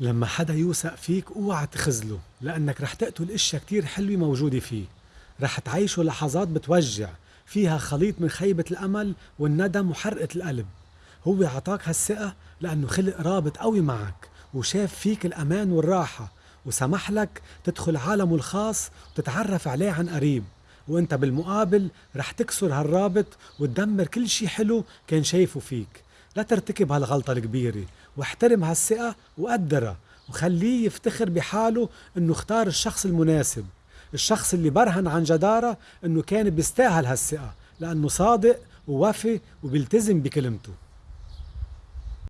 لما حدا يوثق فيك اوعى تخزله لأنك رح تقتل إشياء كتير حلوة موجودة فيه. رح تعيشه لحظات بتوجع فيها خليط من خيبة الأمل والندم وحرقة القلب. هو عطاك هالثقة لأنه خلق رابط قوي معك وشاف فيك الأمان والراحة وسمح لك تدخل عالمه الخاص وتتعرف عليه عن قريب. وأنت بالمقابل رح تكسر هالرابط وتدمر كل شي حلو كان شايفه فيك. لا ترتكب هالغلطة الكبيرة واحترم هالثقة وقدرها وخليه يفتخر بحاله إنه اختار الشخص المناسب الشخص اللي برهن عن جدارة إنه كان بيستاهل هالثقة لأنه صادق ووفي وبيلتزم بكلمته.